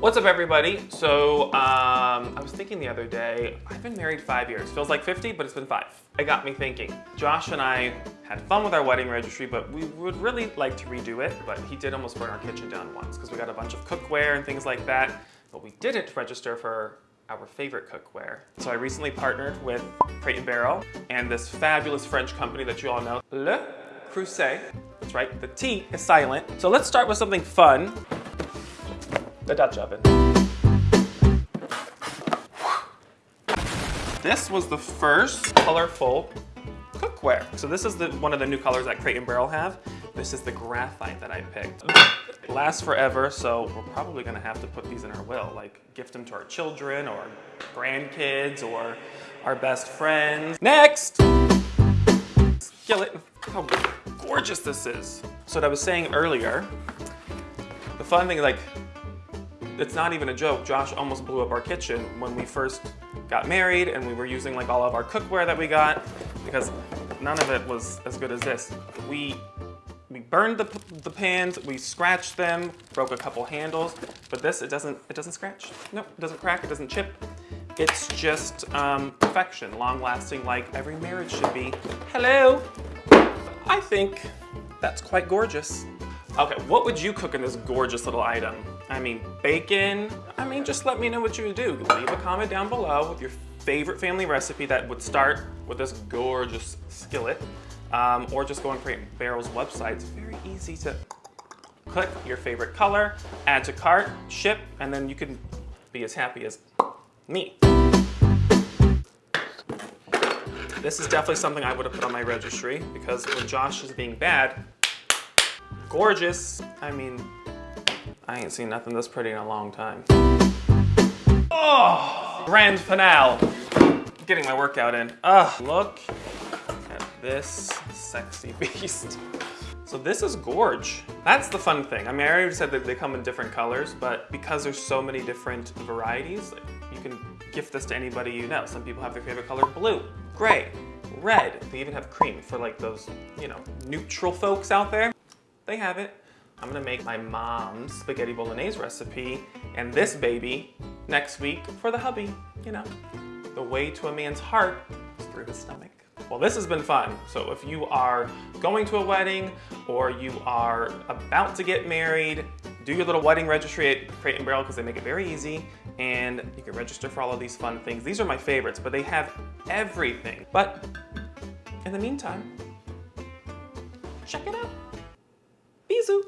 What's up everybody? So um, I was thinking the other day, I've been married five years. Feels like 50, but it's been five. It got me thinking. Josh and I had fun with our wedding registry, but we would really like to redo it. But he did almost burn our kitchen down once because we got a bunch of cookware and things like that. But we didn't register for our favorite cookware. So I recently partnered with Crate Barrel and this fabulous French company that you all know, Le Creuset. That's right, the T is silent. So let's start with something fun the Dutch oven. This was the first colorful cookware. So this is the, one of the new colors that Crate and Barrel have. This is the graphite that I picked. Lasts forever, so we're probably gonna have to put these in our will, like gift them to our children or grandkids or our best friends. Next! Skillet, how gorgeous this is. So what I was saying earlier, the fun thing, is like it's not even a joke. Josh almost blew up our kitchen when we first got married and we were using like all of our cookware that we got because none of it was as good as this. We we burned the, the pans, we scratched them, broke a couple handles, but this, it doesn't, it doesn't scratch. Nope, it doesn't crack, it doesn't chip. It's just um, perfection, long lasting like every marriage should be. Hello! I think that's quite gorgeous. Okay, what would you cook in this gorgeous little item? I mean, bacon. I mean, just let me know what you would do. Leave a comment down below with your favorite family recipe that would start with this gorgeous skillet. Um, or just go on Crate Barrel's website. It's very easy to click your favorite color, add to cart, ship, and then you can be as happy as me. This is definitely something I would have put on my registry because when Josh is being bad, gorgeous. I mean, I ain't seen nothing this pretty in a long time. Oh, grand finale. Getting my workout in. Ugh, look at this sexy beast. So this is Gorge. That's the fun thing. I mean, I already said that they come in different colors, but because there's so many different varieties, you can gift this to anybody you know. Some people have their favorite color blue, gray, red. They even have cream for like those, you know, neutral folks out there. They have it. I'm gonna make my mom's spaghetti bolognese recipe and this baby next week for the hubby, you know. The way to a man's heart is through his stomach. Well, this has been fun. So if you are going to a wedding or you are about to get married, do your little wedding registry at Crate and Barrel because they make it very easy and you can register for all of these fun things. These are my favorites, but they have everything. But in the meantime, check it out. Bisous.